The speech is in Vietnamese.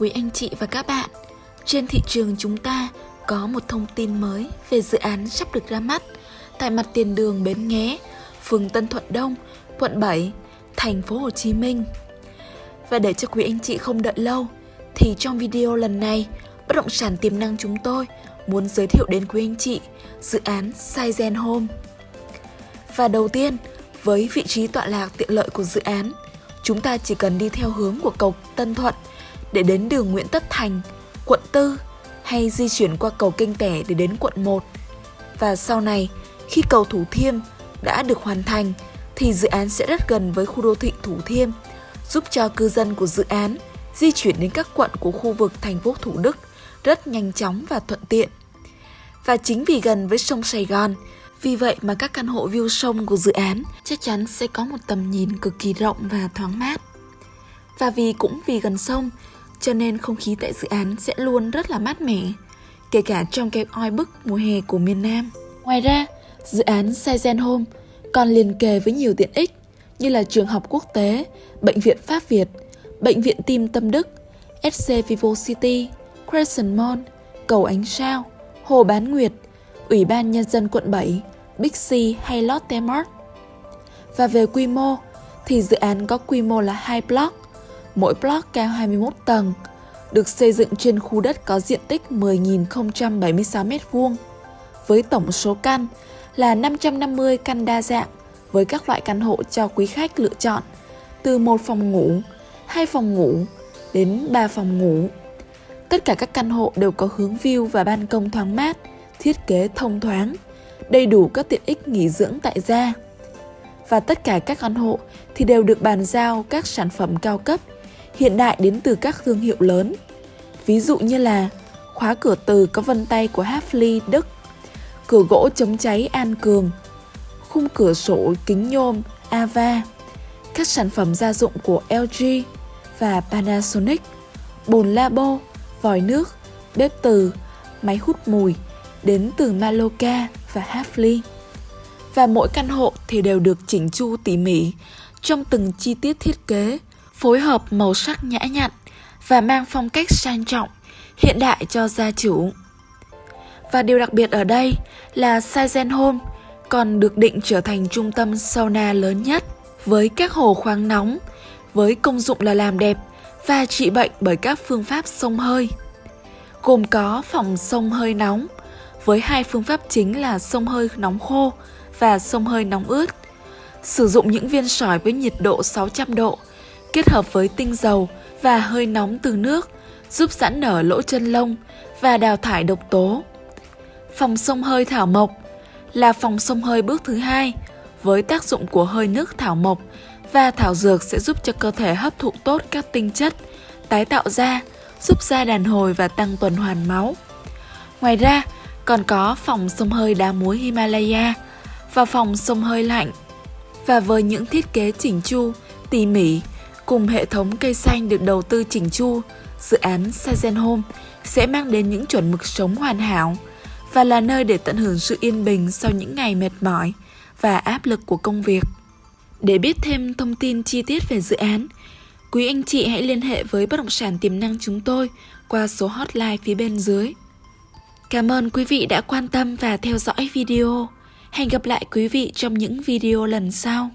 quý anh chị và các bạn. Trên thị trường chúng ta có một thông tin mới về dự án sắp được ra mắt tại mặt tiền đường Bến Nghé, phường Tân Thuận Đông, quận 7, thành phố Hồ Chí Minh. Và để cho quý anh chị không đợi lâu thì trong video lần này, bất động sản tiềm năng chúng tôi muốn giới thiệu đến quý anh chị dự án Saizen Home. Và đầu tiên, với vị trí tọa lạc tiện lợi của dự án, chúng ta chỉ cần đi theo hướng của cầu Tân Thuận để đến đường Nguyễn Tất Thành, quận 4 hay di chuyển qua cầu kênh Tẻ để đến quận 1. Và sau này, khi cầu Thủ Thiêm đã được hoàn thành thì dự án sẽ rất gần với khu đô thị Thủ Thiêm, giúp cho cư dân của dự án di chuyển đến các quận của khu vực thành phố Thủ Đức rất nhanh chóng và thuận tiện. Và chính vì gần với sông Sài Gòn, vì vậy mà các căn hộ view sông của dự án chắc chắn sẽ có một tầm nhìn cực kỳ rộng và thoáng mát. Và vì cũng vì gần sông, cho nên không khí tại dự án sẽ luôn rất là mát mẻ, kể cả trong cái oi bức mùa hè của miền Nam. Ngoài ra, dự án Saizen Home còn liền kề với nhiều tiện ích như là trường học quốc tế, bệnh viện Pháp Việt, bệnh viện tim Tâm Đức, SC Vivo City, Crescent Mall, cầu Ánh Sao, Hồ Bán Nguyệt, Ủy ban Nhân dân quận 7, Big C hay Lotte Mart. Và về quy mô thì dự án có quy mô là hai block, mỗi block cao 21 tầng, được xây dựng trên khu đất có diện tích 10.076 m2 với tổng số căn là 550 căn đa dạng với các loại căn hộ cho quý khách lựa chọn từ một phòng ngủ, hai phòng ngủ đến 3 phòng ngủ. Tất cả các căn hộ đều có hướng view và ban công thoáng mát, thiết kế thông thoáng, đầy đủ các tiện ích nghỉ dưỡng tại gia. Và tất cả các căn hộ thì đều được bàn giao các sản phẩm cao cấp, hiện đại đến từ các thương hiệu lớn. Ví dụ như là khóa cửa từ có vân tay của Hafli Đức, cửa gỗ chống cháy An Cường, khung cửa sổ kính nhôm Ava, các sản phẩm gia dụng của LG và Panasonic, bồn labo, vòi nước, bếp từ, máy hút mùi đến từ Maloka và Hafli. Và mỗi căn hộ thì đều được chỉnh chu tỉ mỉ trong từng chi tiết thiết kế, phối hợp màu sắc nhã nhặn và mang phong cách sang trọng, hiện đại cho gia chủ. Và điều đặc biệt ở đây là Saizen Home còn được định trở thành trung tâm sauna lớn nhất với các hồ khoáng nóng, với công dụng là làm đẹp và trị bệnh bởi các phương pháp sông hơi. Gồm có phòng sông hơi nóng với hai phương pháp chính là sông hơi nóng khô và sông hơi nóng ướt. Sử dụng những viên sỏi với nhiệt độ 600 độ kết hợp với tinh dầu và hơi nóng từ nước giúp giãn nở lỗ chân lông và đào thải độc tố. Phòng sông hơi thảo mộc là phòng sông hơi bước thứ hai với tác dụng của hơi nước thảo mộc và thảo dược sẽ giúp cho cơ thể hấp thụ tốt các tinh chất, tái tạo da, giúp da đàn hồi và tăng tuần hoàn máu. Ngoài ra, còn có phòng sông hơi đá muối Himalaya và phòng sông hơi lạnh. Và với những thiết kế chỉnh chu, tỉ mỉ cùng hệ thống cây xanh được đầu tư chỉnh chu, dự án Sazen Home sẽ mang đến những chuẩn mực sống hoàn hảo và là nơi để tận hưởng sự yên bình sau những ngày mệt mỏi và áp lực của công việc. Để biết thêm thông tin chi tiết về dự án, quý anh chị hãy liên hệ với bất động sản tiềm năng chúng tôi qua số hotline phía bên dưới. Cảm ơn quý vị đã quan tâm và theo dõi video. Hẹn gặp lại quý vị trong những video lần sau.